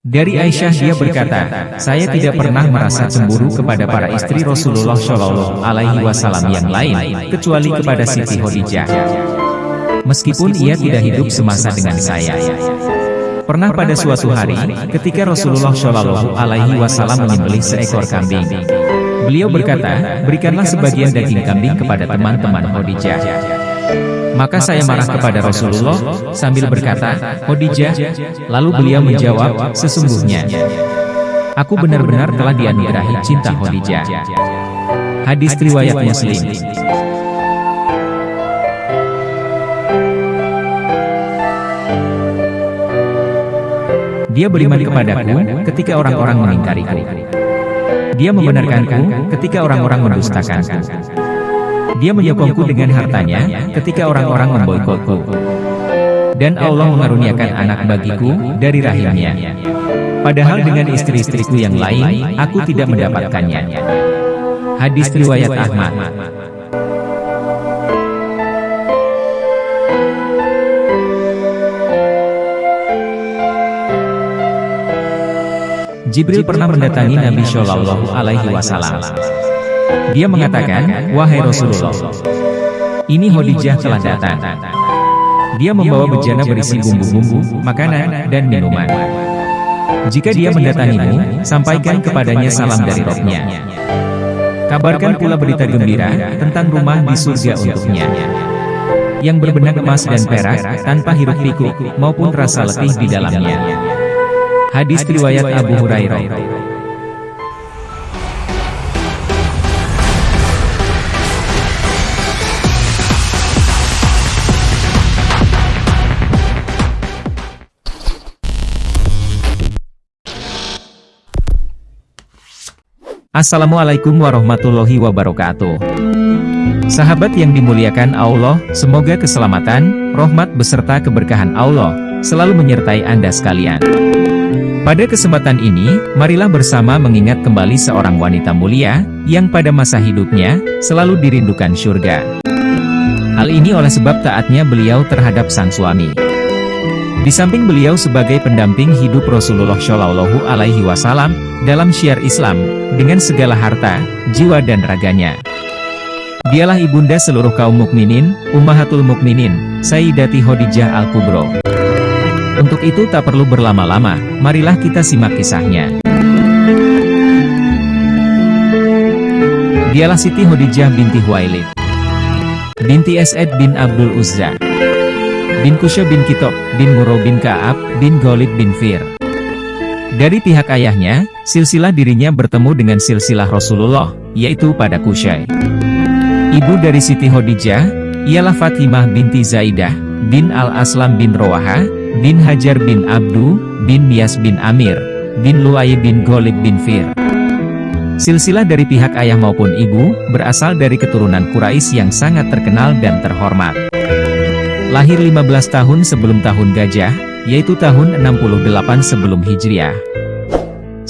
Dari Aisyah dia berkata, saya tidak pernah merasa cemburu kepada para istri Rasulullah Shallallahu Alaihi Wasallam yang lain, kecuali kepada Siti Khadijah. Meskipun ia tidak hidup semasa dengan saya. Pernah pada suatu hari, ketika Rasulullah Shallallahu Alaihi Wasallam menyembelih seekor kambing, beliau berkata, berikanlah sebagian daging kambing kepada teman-teman Khadijah. Maka saya marah kepada Rasulullah, sambil berkata, Khadijah, lalu beliau menjawab, sesungguhnya, aku benar-benar telah dianugerahi cinta Khadijah. Hadis riwayat Muslim. Dia beriman kepadaku ketika orang-orang mengingkariku. Dia membenarkanku ketika orang-orang mendustakanku. Dia menyokongku dengan hartanya, ketika orang-orang memboikotku. Dan Allah mengaruniakan anak bagiku, dari rahimnya. Padahal dengan istri-istriku yang lain, aku tidak mendapatkannya. Hadis Riwayat Ahmad Jibril pernah mendatangi Nabi Shallallahu Alaihi Wasallam. Dia mengatakan, Wahai Rasulullah, ini Khadijah telah datang. Dia membawa bejana berisi bumbu-bumbu, makanan, dan minuman. Jika dia mendatangimu, sampaikan kepadanya salam dari rohnya. Kabarkan pula berita gembira tentang rumah di surga untuknya. Yang berbenang emas dan perak, tanpa hiruk pikuk, maupun rasa letih di dalamnya. Hadis riwayat Abu Hurairah. Assalamualaikum warahmatullahi wabarakatuh. Sahabat yang dimuliakan Allah, semoga keselamatan, rahmat beserta keberkahan Allah selalu menyertai Anda sekalian. Pada kesempatan ini, marilah bersama mengingat kembali seorang wanita mulia yang pada masa hidupnya selalu dirindukan surga. Hal ini oleh sebab taatnya beliau terhadap sang suami. Di samping beliau sebagai pendamping hidup Rasulullah Shallallahu Alaihi Wasallam dalam syiar Islam dengan segala harta, jiwa dan raganya. Dialah ibunda seluruh kaum mukminin, Ummahatul Mukminin, Sayyidati Khadijah Al-Kubro. Untuk itu tak perlu berlama-lama, marilah kita simak kisahnya. Dialah Siti Khadijah binti Huwailid, binti Esed bin Abdul Uzza bin Kusya bin Kitob, bin Muro bin Ka'ab, bin Golid bin Fir. Dari pihak ayahnya, silsilah dirinya bertemu dengan silsilah Rasulullah, yaitu pada Kusya. Ibu dari Siti Khadijah, ialah Fatimah binti Zaidah, bin Al-Aslam bin Rawaha, bin Hajar bin Abdu, bin Niyas bin Amir, bin Luay bin Golid bin Fir. Silsilah dari pihak ayah maupun ibu, berasal dari keturunan Quraisy yang sangat terkenal dan terhormat. Lahir 15 tahun sebelum tahun gajah, yaitu tahun 68 sebelum Hijriah.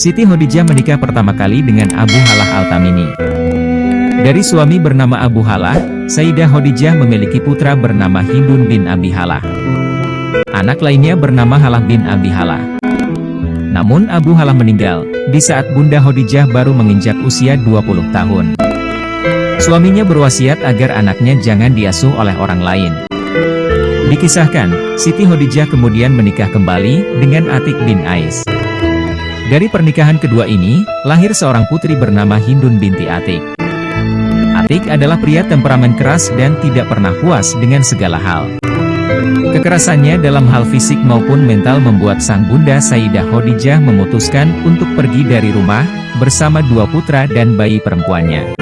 Siti Khadijah menikah pertama kali dengan Abu Halah Al-Tamimi. Dari suami bernama Abu Halah, Sayyidah Khadijah memiliki putra bernama Hindun bin Abi Halah. Anak lainnya bernama Halah bin Abi Halah. Namun Abu Halah meninggal, di saat Bunda Khadijah baru menginjak usia 20 tahun. Suaminya berwasiat agar anaknya jangan diasuh oleh orang lain. Dikisahkan, Siti Khadijah kemudian menikah kembali dengan Atik bin Ais. Dari pernikahan kedua ini, lahir seorang putri bernama Hindun binti Atik. Atik adalah pria temperamen keras dan tidak pernah puas dengan segala hal. Kekerasannya dalam hal fisik maupun mental membuat sang bunda Sayyidah Khadijah memutuskan untuk pergi dari rumah, bersama dua putra dan bayi perempuannya.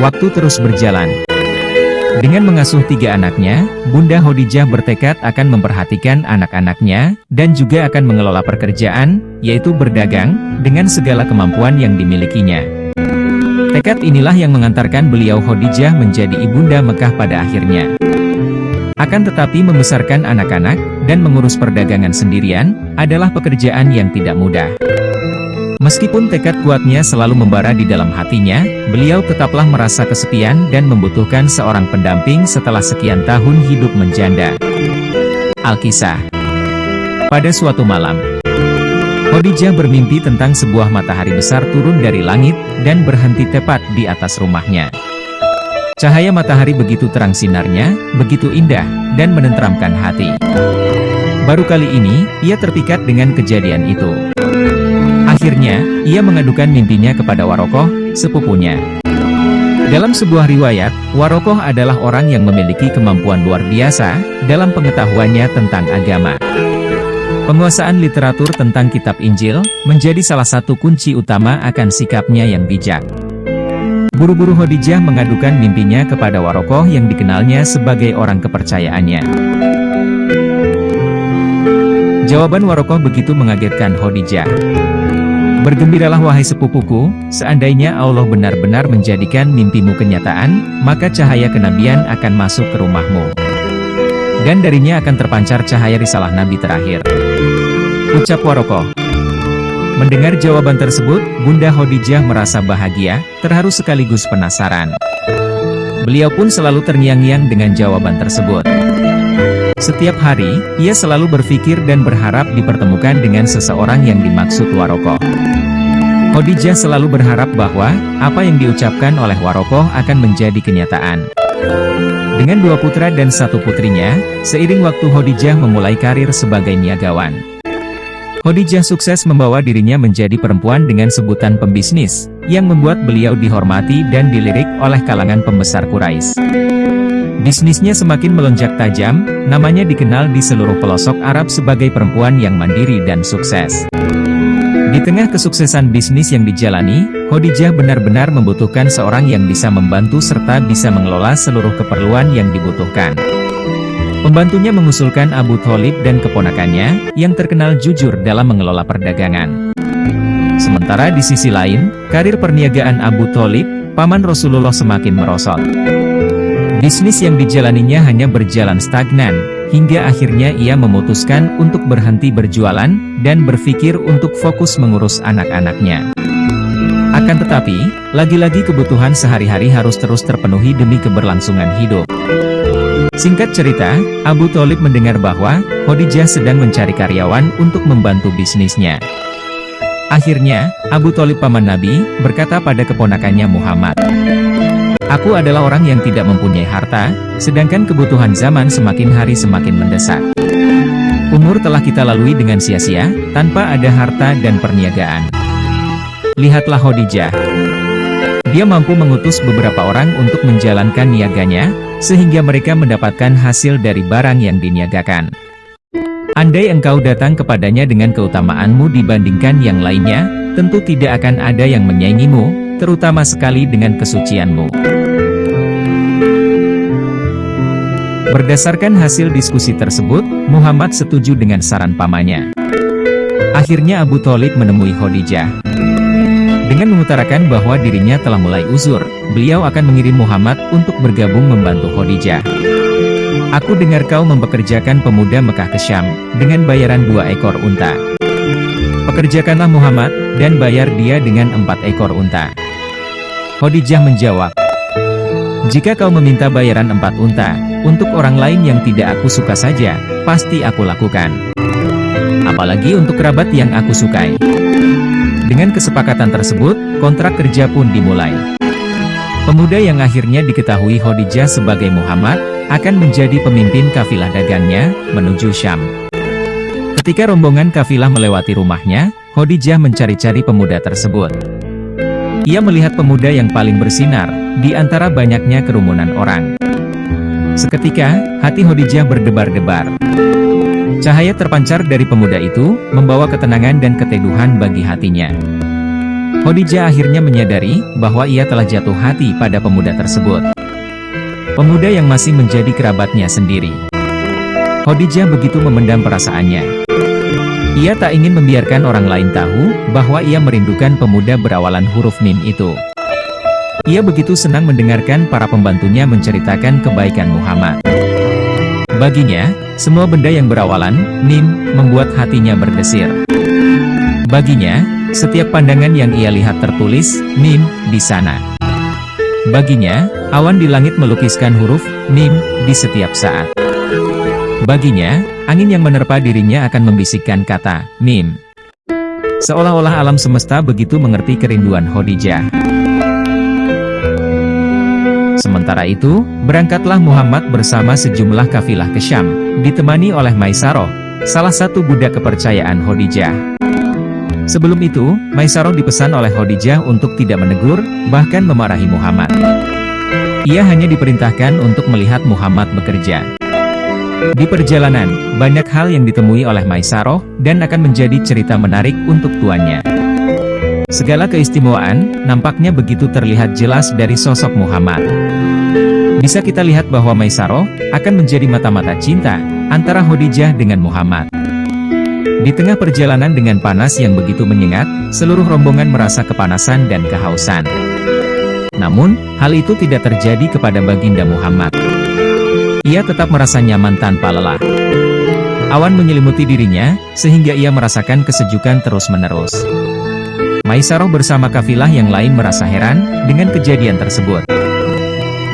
Waktu terus berjalan. Dengan mengasuh tiga anaknya, Bunda Khadijah bertekad akan memperhatikan anak-anaknya, dan juga akan mengelola pekerjaan, yaitu berdagang, dengan segala kemampuan yang dimilikinya. Tekad inilah yang mengantarkan beliau Khadijah menjadi ibunda Mekah pada akhirnya. Akan tetapi membesarkan anak-anak, dan mengurus perdagangan sendirian, adalah pekerjaan yang tidak mudah. Meskipun tekad kuatnya selalu membara di dalam hatinya, beliau tetaplah merasa kesepian dan membutuhkan seorang pendamping setelah sekian tahun hidup menjanda. Alkisah Pada suatu malam, Khadijah bermimpi tentang sebuah matahari besar turun dari langit, dan berhenti tepat di atas rumahnya. Cahaya matahari begitu terang sinarnya, begitu indah, dan menenteramkan hati. Baru kali ini, ia terpikat dengan kejadian itu. Akhirnya, ia mengadukan mimpinya kepada Warokoh, sepupunya. Dalam sebuah riwayat, Warokoh adalah orang yang memiliki kemampuan luar biasa, dalam pengetahuannya tentang agama. Penguasaan literatur tentang kitab Injil, menjadi salah satu kunci utama akan sikapnya yang bijak. Buru-buru Khadijah mengadukan mimpinya kepada Warokoh yang dikenalnya sebagai orang kepercayaannya. Jawaban Warokoh begitu mengagetkan Khadijah. Bergembiralah wahai sepupuku, seandainya Allah benar-benar menjadikan mimpimu kenyataan, maka cahaya kenabian akan masuk ke rumahmu. Dan darinya akan terpancar cahaya risalah Nabi terakhir. Ucap Warokoh. Mendengar jawaban tersebut, Bunda Khadijah merasa bahagia, terharu sekaligus penasaran. Beliau pun selalu terngiang-ngiang dengan jawaban tersebut. Setiap hari, ia selalu berpikir dan berharap dipertemukan dengan seseorang yang dimaksud Warokoh. Khadijah selalu berharap bahwa, apa yang diucapkan oleh Warokoh akan menjadi kenyataan. Dengan dua putra dan satu putrinya, seiring waktu Khadijah memulai karir sebagai niagawan. Khadijah sukses membawa dirinya menjadi perempuan dengan sebutan pembisnis, yang membuat beliau dihormati dan dilirik oleh kalangan pembesar Quraisy. Bisnisnya semakin melonjak tajam, namanya dikenal di seluruh pelosok Arab sebagai perempuan yang mandiri dan sukses. Di tengah kesuksesan bisnis yang dijalani, Khadijah benar-benar membutuhkan seorang yang bisa membantu serta bisa mengelola seluruh keperluan yang dibutuhkan. Pembantunya mengusulkan Abu Thalib dan keponakannya, yang terkenal jujur dalam mengelola perdagangan. Sementara di sisi lain, karir perniagaan Abu Thalib, paman Rasulullah semakin merosot. Bisnis yang dijalaninya hanya berjalan stagnan, hingga akhirnya ia memutuskan untuk berhenti berjualan, dan berpikir untuk fokus mengurus anak-anaknya. Akan tetapi, lagi-lagi kebutuhan sehari-hari harus terus terpenuhi demi keberlangsungan hidup. Singkat cerita, Abu Talib mendengar bahwa Khadijah sedang mencari karyawan untuk membantu bisnisnya. Akhirnya, Abu Talib paman Nabi, berkata pada keponakannya Muhammad. Aku adalah orang yang tidak mempunyai harta, sedangkan kebutuhan zaman semakin hari semakin mendesak. Umur telah kita lalui dengan sia-sia, tanpa ada harta dan perniagaan. Lihatlah Khadijah. Dia mampu mengutus beberapa orang untuk menjalankan niaganya, sehingga mereka mendapatkan hasil dari barang yang diniagakan. Andai engkau datang kepadanya dengan keutamaanmu dibandingkan yang lainnya, tentu tidak akan ada yang menyaingimu, terutama sekali dengan kesucianmu. Berdasarkan hasil diskusi tersebut, Muhammad setuju dengan saran pamannya. Akhirnya Abu Talib menemui Khadijah. Dengan mengutarakan bahwa dirinya telah mulai uzur, beliau akan mengirim Muhammad untuk bergabung membantu Khadijah. Aku dengar kau mempekerjakan pemuda Mekah ke Syam, dengan bayaran dua ekor unta. Pekerjakanlah Muhammad, dan bayar dia dengan empat ekor unta. Khadijah menjawab, Jika kau meminta bayaran empat unta, untuk orang lain yang tidak aku suka saja, pasti aku lakukan. Apalagi untuk kerabat yang aku sukai. Dengan kesepakatan tersebut, kontrak kerja pun dimulai. Pemuda yang akhirnya diketahui Khadijah sebagai Muhammad, akan menjadi pemimpin kafilah dagangnya, menuju Syam. Ketika rombongan kafilah melewati rumahnya, Khadijah mencari-cari pemuda tersebut. Ia melihat pemuda yang paling bersinar, di antara banyaknya kerumunan orang. Seketika, hati Khadijah berdebar-debar. Cahaya terpancar dari pemuda itu, membawa ketenangan dan keteduhan bagi hatinya. Khadijah akhirnya menyadari, bahwa ia telah jatuh hati pada pemuda tersebut. Pemuda yang masih menjadi kerabatnya sendiri. Khadijah begitu memendam perasaannya. Ia tak ingin membiarkan orang lain tahu, bahwa ia merindukan pemuda berawalan huruf Mim itu. Ia begitu senang mendengarkan para pembantunya menceritakan kebaikan Muhammad. Baginya, semua benda yang berawalan, Mim, membuat hatinya berdesir. Baginya, setiap pandangan yang ia lihat tertulis, Mim, di sana. Baginya, awan di langit melukiskan huruf, Mim, di setiap saat. Baginya, angin yang menerpa dirinya akan membisikkan kata, Mim. Seolah-olah alam semesta begitu mengerti kerinduan Khadijah. Sementara itu, berangkatlah Muhammad bersama sejumlah kafilah ke Syam, ditemani oleh Maisaroh, salah satu budak kepercayaan Khadijah. Sebelum itu, Maisaroh dipesan oleh Khadijah untuk tidak menegur, bahkan memarahi Muhammad. Ia hanya diperintahkan untuk melihat Muhammad bekerja. Di perjalanan, banyak hal yang ditemui oleh Maisaroh, dan akan menjadi cerita menarik untuk tuannya. Segala keistimewaan, nampaknya begitu terlihat jelas dari sosok Muhammad. Bisa kita lihat bahwa Maisaroh, akan menjadi mata-mata cinta, antara Khadijah dengan Muhammad. Di tengah perjalanan dengan panas yang begitu menyengat, seluruh rombongan merasa kepanasan dan kehausan. Namun, hal itu tidak terjadi kepada Baginda Muhammad. Ia tetap merasa nyaman tanpa lelah. Awan menyelimuti dirinya, sehingga ia merasakan kesejukan terus-menerus. Maisaroh bersama kafilah yang lain merasa heran dengan kejadian tersebut.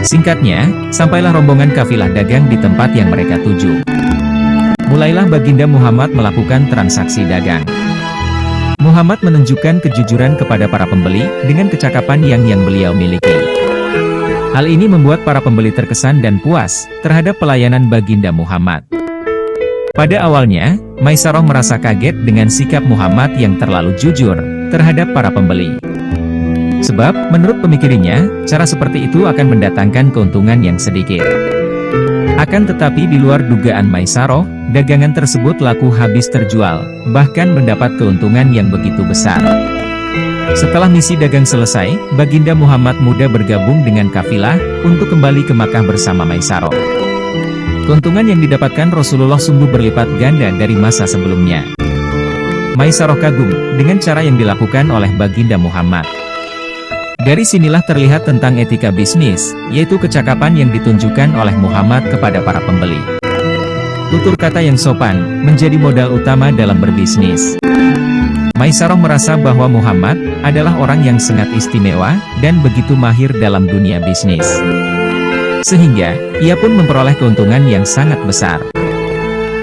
Singkatnya, sampailah rombongan kafilah dagang di tempat yang mereka tuju. Mulailah Baginda Muhammad melakukan transaksi dagang. Muhammad menunjukkan kejujuran kepada para pembeli dengan kecakapan yang yang beliau miliki. Hal ini membuat para pembeli terkesan dan puas terhadap pelayanan Baginda Muhammad. Pada awalnya, Maisaroh merasa kaget dengan sikap Muhammad yang terlalu jujur terhadap para pembeli. Sebab, menurut pemikirannya, cara seperti itu akan mendatangkan keuntungan yang sedikit. Akan tetapi di luar dugaan Maisaroh, dagangan tersebut laku habis terjual, bahkan mendapat keuntungan yang begitu besar. Setelah misi dagang selesai, Baginda Muhammad muda bergabung dengan kafilah, untuk kembali ke Makkah bersama Maisaro. Keuntungan yang didapatkan Rasulullah sungguh berlipat ganda dari masa sebelumnya. Maisaro kagum, dengan cara yang dilakukan oleh Baginda Muhammad. Dari sinilah terlihat tentang etika bisnis, yaitu kecakapan yang ditunjukkan oleh Muhammad kepada para pembeli. Tutur kata yang sopan, menjadi modal utama dalam berbisnis. Maisaroh merasa bahwa Muhammad adalah orang yang sangat istimewa dan begitu mahir dalam dunia bisnis. Sehingga, ia pun memperoleh keuntungan yang sangat besar.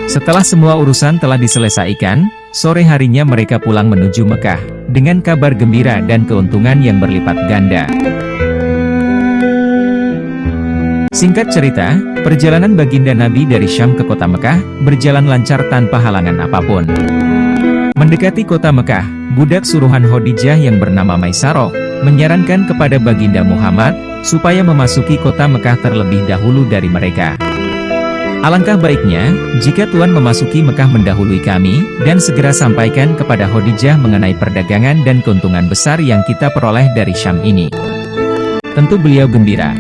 Setelah semua urusan telah diselesaikan, sore harinya mereka pulang menuju Mekah, dengan kabar gembira dan keuntungan yang berlipat ganda. Singkat cerita, perjalanan baginda Nabi dari Syam ke kota Mekah, berjalan lancar tanpa halangan apa pun. Mendekati kota Mekah, budak suruhan Khadijah yang bernama Maisaroh, menyarankan kepada Baginda Muhammad, supaya memasuki kota Mekah terlebih dahulu dari mereka. Alangkah baiknya, jika Tuhan memasuki Mekah mendahului kami, dan segera sampaikan kepada Khadijah mengenai perdagangan dan keuntungan besar yang kita peroleh dari Syam ini. Tentu beliau gembira.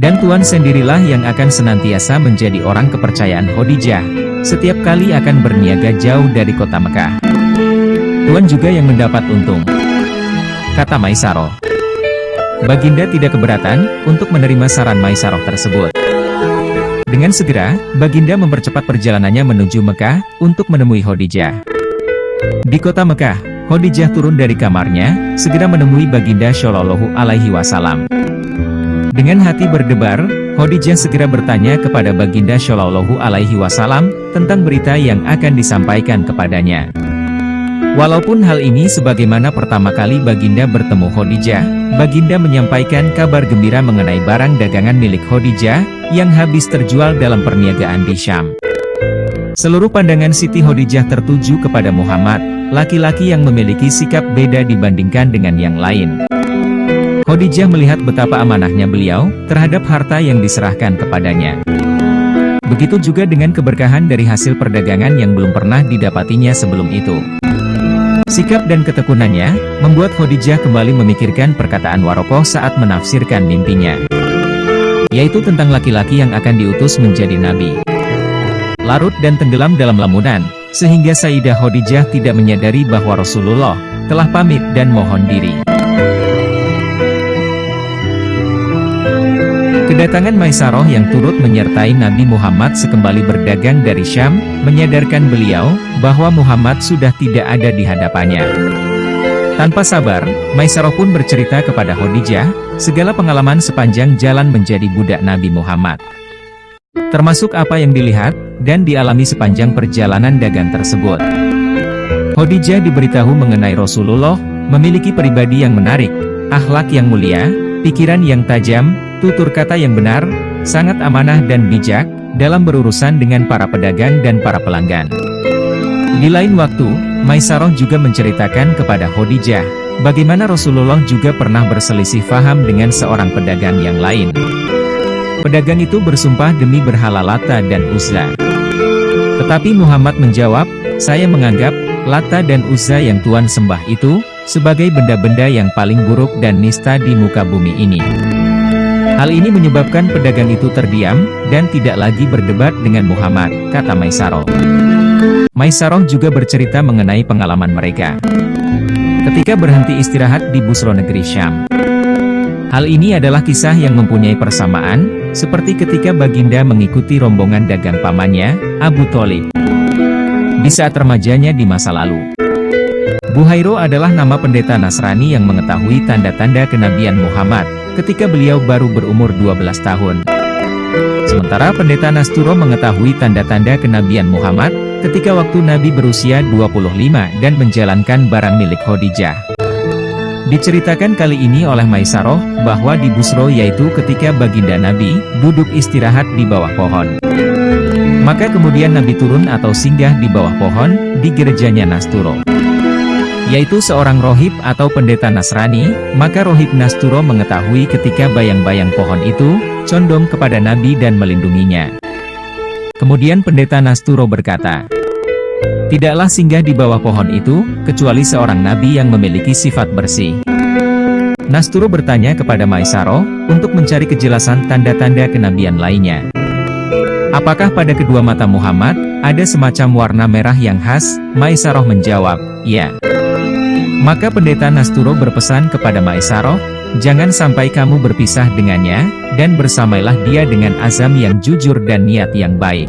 Dan Tuhan sendirilah yang akan senantiasa menjadi orang kepercayaan Khadijah, setiap kali akan berniaga jauh dari kota Mekah. Tuan juga yang mendapat untung. Kata Maisaroh. Baginda tidak keberatan untuk menerima saran Maisaroh tersebut. Dengan segera, Baginda mempercepat perjalanannya menuju Mekah untuk menemui Khadijah. Di kota Mekah, Khadijah turun dari kamarnya, segera menemui Baginda Shallallahu Alaihi Wasallam. Dengan hati berdebar, Khadijah segera bertanya kepada Baginda Shallallahu Alaihi Wasallam tentang berita yang akan disampaikan kepadanya. Walaupun hal ini sebagaimana pertama kali Baginda bertemu Khadijah, Baginda menyampaikan kabar gembira mengenai barang dagangan milik Khadijah yang habis terjual dalam perniagaan di Syam. Seluruh pandangan Siti Khadijah tertuju kepada Muhammad, laki-laki yang memiliki sikap beda dibandingkan dengan yang lain. Khadijah melihat betapa amanahnya beliau terhadap harta yang diserahkan kepadanya. Begitu juga dengan keberkahan dari hasil perdagangan yang belum pernah didapatinya sebelum itu. Sikap dan ketekunannya, membuat Khadijah kembali memikirkan perkataan Warokoh saat menafsirkan mimpinya. Yaitu tentang laki-laki yang akan diutus menjadi nabi. Larut dan tenggelam dalam lamunan, sehingga Sayyidah Khadijah tidak menyadari bahwa Rasulullah telah pamit dan mohon diri. Kedatangan Maisaroh yang turut menyertai Nabi Muhammad sekembali berdagang dari Syam, menyadarkan beliau, bahwa Muhammad sudah tidak ada di hadapannya. Tanpa sabar, Maisaroh pun bercerita kepada Khadijah, segala pengalaman sepanjang jalan menjadi budak Nabi Muhammad. Termasuk apa yang dilihat, dan dialami sepanjang perjalanan dagang tersebut. Khadijah diberitahu mengenai Rasulullah, memiliki pribadi yang menarik, akhlak yang mulia, pikiran yang tajam, tutur kata yang benar, sangat amanah dan bijak, dalam berurusan dengan para pedagang dan para pelanggan. Di lain waktu, Maisarah juga menceritakan kepada Khadijah, bagaimana Rasulullah juga pernah berselisih faham dengan seorang pedagang yang lain. Pedagang itu bersumpah demi berhala Lata dan Uzza. Tetapi Muhammad menjawab, saya menganggap, Lata dan Uzza yang Tuhan sembah itu, sebagai benda-benda yang paling buruk dan nista di muka bumi ini. Hal ini menyebabkan pedagang itu terdiam, dan tidak lagi berdebat dengan Muhammad, kata Maisaroh. Maisaroh juga bercerita mengenai pengalaman mereka. Ketika berhenti istirahat di Busro negeri Syam. Hal ini adalah kisah yang mempunyai persamaan, seperti ketika Baginda mengikuti rombongan dagang pamannya, Abu Talib di saat remajanya di masa lalu. Buhairo adalah nama pendeta Nasrani yang mengetahui tanda-tanda kenabian Muhammad, ketika beliau baru berumur 12 tahun. Sementara pendeta Nasturo mengetahui tanda-tanda kenabian Muhammad, ketika waktu Nabi berusia 25 dan menjalankan barang milik Khadijah. Diceritakan kali ini oleh Maisaroh, bahwa di Busro yaitu ketika baginda Nabi, duduk istirahat di bawah pohon. Maka kemudian Nabi turun atau singgah di bawah pohon, di gerejanya Nasturo. Yaitu seorang rohib atau pendeta Nasrani, maka rohib Nasturo mengetahui ketika bayang-bayang pohon itu, condong kepada Nabi dan melindunginya. Kemudian pendeta Nasturo berkata, Tidaklah singgah di bawah pohon itu, kecuali seorang nabi yang memiliki sifat bersih. Nasturo bertanya kepada Maisaro, untuk mencari kejelasan tanda-tanda kenabian lainnya. Apakah pada kedua mata Muhammad, ada semacam warna merah yang khas? Maisaroh menjawab, ya. Maka pendeta Nasturo berpesan kepada Maisaroh, jangan sampai kamu berpisah dengannya, dan bersamailah dia dengan azam yang jujur dan niat yang baik.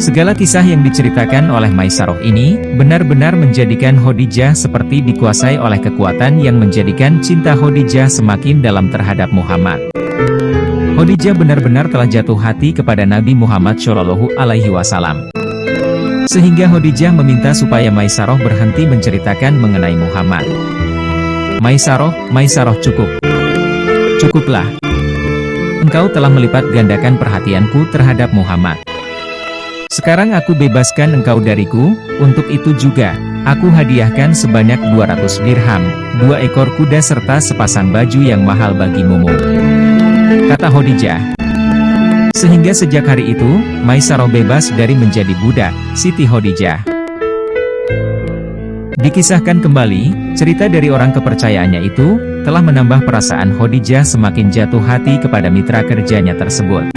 Segala kisah yang diceritakan oleh Maisaroh ini, benar-benar menjadikan Khadijah seperti dikuasai oleh kekuatan yang menjadikan cinta Khadijah semakin dalam terhadap Muhammad. Khadijah benar-benar telah jatuh hati kepada Nabi Muhammad Shallallahu Alaihi Wasallam. Sehingga Khadijah meminta supaya Maisaroh berhenti menceritakan mengenai Muhammad. Maisaroh, Maisaroh cukup. Cukuplah. Engkau telah melipat gandakan perhatianku terhadap Muhammad. Sekarang aku bebaskan engkau dariku, untuk itu juga, aku hadiahkan sebanyak 200 dirham, dua ekor kuda serta sepasang baju yang mahal bagimu kata Khadijah. Sehingga sejak hari itu, Maisaroh bebas dari menjadi budak, Siti Khadijah. Dikisahkan kembali, cerita dari orang kepercayaannya itu, telah menambah perasaan Khadijah semakin jatuh hati kepada mitra kerjanya tersebut.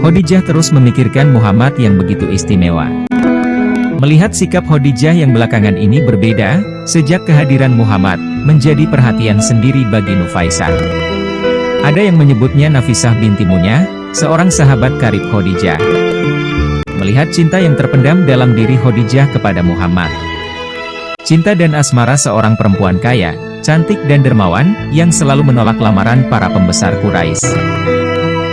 Khadijah terus memikirkan Muhammad yang begitu istimewa. Melihat sikap Khadijah yang belakangan ini berbeda, sejak kehadiran Muhammad, menjadi perhatian sendiri bagi Nufaisah. Ada yang menyebutnya Nafisah binti Munya, seorang sahabat karib Khadijah. Melihat cinta yang terpendam dalam diri Khadijah kepada Muhammad. Cinta dan asmara seorang perempuan kaya, cantik dan dermawan, yang selalu menolak lamaran para pembesar Quraisy.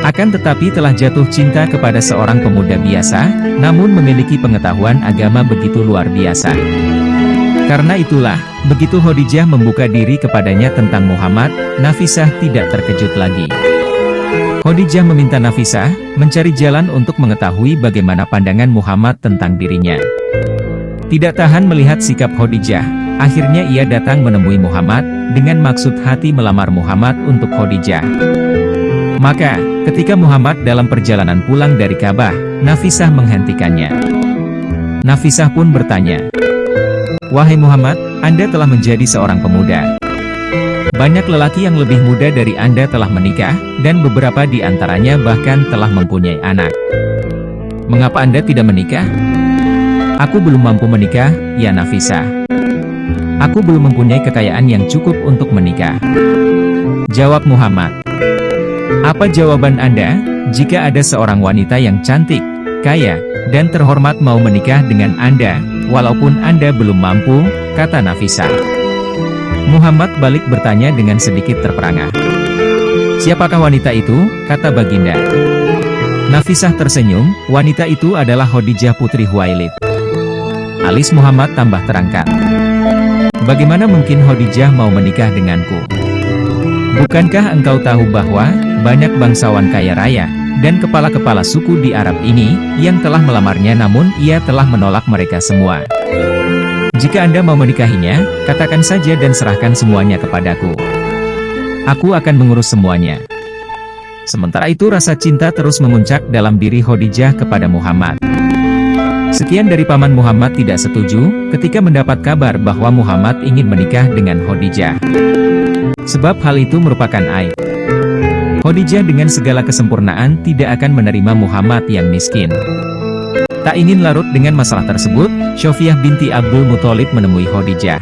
Akan tetapi telah jatuh cinta kepada seorang pemuda biasa, namun memiliki pengetahuan agama begitu luar biasa. Karena itulah, begitu Khadijah membuka diri kepadanya tentang Muhammad, Nafisah tidak terkejut lagi. Khadijah meminta Nafisah, mencari jalan untuk mengetahui bagaimana pandangan Muhammad tentang dirinya. Tidak tahan melihat sikap Khadijah, akhirnya ia datang menemui Muhammad, dengan maksud hati melamar Muhammad untuk Khadijah. Maka, ketika Muhammad dalam perjalanan pulang dari Ka'bah, Nafisah menghentikannya. Nafisah pun bertanya, Wahai Muhammad, Anda telah menjadi seorang pemuda. Banyak lelaki yang lebih muda dari Anda telah menikah, dan beberapa di antaranya bahkan telah mempunyai anak. Mengapa Anda tidak menikah? Aku belum mampu menikah, ya Nafisa. Aku belum mempunyai kekayaan yang cukup untuk menikah. Jawab Muhammad. Apa jawaban Anda, jika ada seorang wanita yang cantik, kaya, dan terhormat mau menikah dengan Anda, walaupun Anda belum mampu, kata Nafisa. Muhammad balik bertanya dengan sedikit terperangah. Siapakah wanita itu, kata Baginda. Nafisah tersenyum, wanita itu adalah Khadijah putri Huwailid. Alis Muhammad tambah terangkat. Bagaimana mungkin Khadijah mau menikah denganku? Bukankah engkau tahu bahwa, banyak bangsawan kaya raya, dan kepala-kepala suku di Arab ini, yang telah melamarnya namun ia telah menolak mereka semua. Jika Anda mau menikahinya, katakan saja dan serahkan semuanya kepadaku. Aku akan mengurus semuanya. Sementara itu rasa cinta terus memuncak dalam diri Khadijah kepada Muhammad. Sekian dari Paman Muhammad tidak setuju, ketika mendapat kabar bahwa Muhammad ingin menikah dengan Khadijah. Sebab hal itu merupakan aib. Khadijah dengan segala kesempurnaan tidak akan menerima Muhammad yang miskin. Tak ingin larut dengan masalah tersebut, Syofiah binti Abdul Muthalib menemui Khadijah.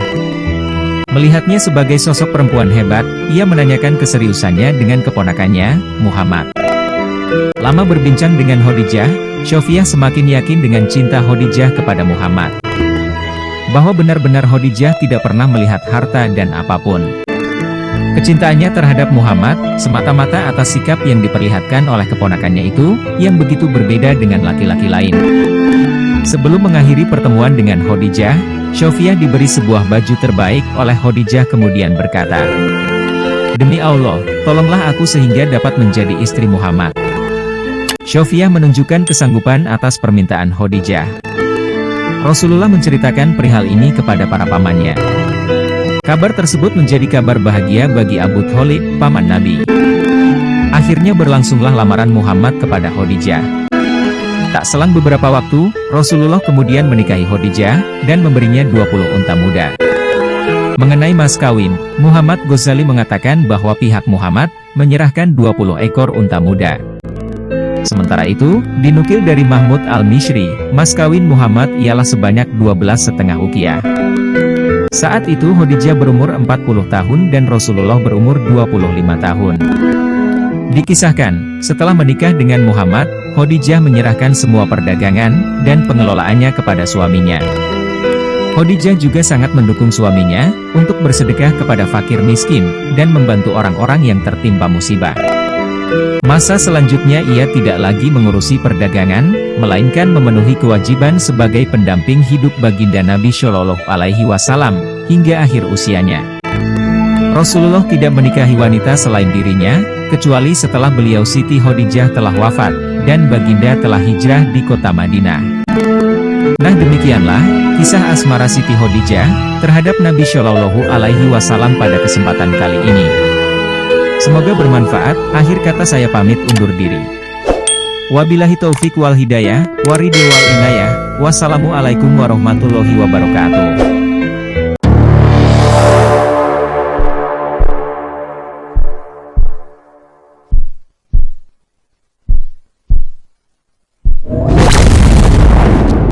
Melihatnya sebagai sosok perempuan hebat, ia menanyakan keseriusannya dengan keponakannya, Muhammad. Lama berbincang dengan Khadijah, Syofiah semakin yakin dengan cinta Khadijah kepada Muhammad. Bahwa benar-benar Khadijah tidak pernah melihat harta dan apa pun. Kecintaannya terhadap Muhammad, semata-mata atas sikap yang diperlihatkan oleh keponakannya itu, yang begitu berbeda dengan laki-laki lain. Sebelum mengakhiri pertemuan dengan Khadijah, Sofia diberi sebuah baju terbaik oleh Khadijah kemudian berkata, Demi Allah, tolonglah aku sehingga dapat menjadi istri Muhammad. Sofia menunjukkan kesanggupan atas permintaan Khadijah. Rasulullah menceritakan perihal ini kepada para pamannya. Kabar tersebut menjadi kabar bahagia bagi Abu Thalib, paman Nabi. Akhirnya berlangsunglah lamaran Muhammad kepada Khadijah. Tak selang beberapa waktu, Rasulullah kemudian menikahi Khadijah, dan memberinya 20 unta muda. Mengenai mas kawin, Muhammad Ghazali mengatakan bahwa pihak Muhammad, menyerahkan 20 ekor unta muda. Sementara itu, dinukil dari Mahmud al-Mishri, mas kawin Muhammad ialah sebanyak 12 setengah ukiah. Saat itu Khadijah berumur 40 tahun dan Rasulullah berumur 25 tahun. Dikisahkan, setelah menikah dengan Muhammad, Khadijah menyerahkan semua perdagangan dan pengelolaannya kepada suaminya. Khadijah juga sangat mendukung suaminya untuk bersedekah kepada fakir miskin dan membantu orang-orang yang tertimpa musibah. Masa selanjutnya ia tidak lagi mengurusi perdagangan, melainkan memenuhi kewajiban sebagai pendamping hidup baginda Nabi Shallallahu Alaihi Wasallam hingga akhir usianya. Rasulullah tidak menikahi wanita selain dirinya, kecuali setelah beliau Siti Khadijah telah wafat, dan baginda telah hijrah di kota Madinah. Nah demikianlah, kisah asmara Siti Khadijah, terhadap Nabi Shallallahu Alaihi Wasallam pada kesempatan kali ini. Semoga bermanfaat, akhir kata saya pamit undur diri. Wabillahi taufik wal hidayah, waridhi wal inayah, wassalamualaikum warahmatullahi wabarakatuh.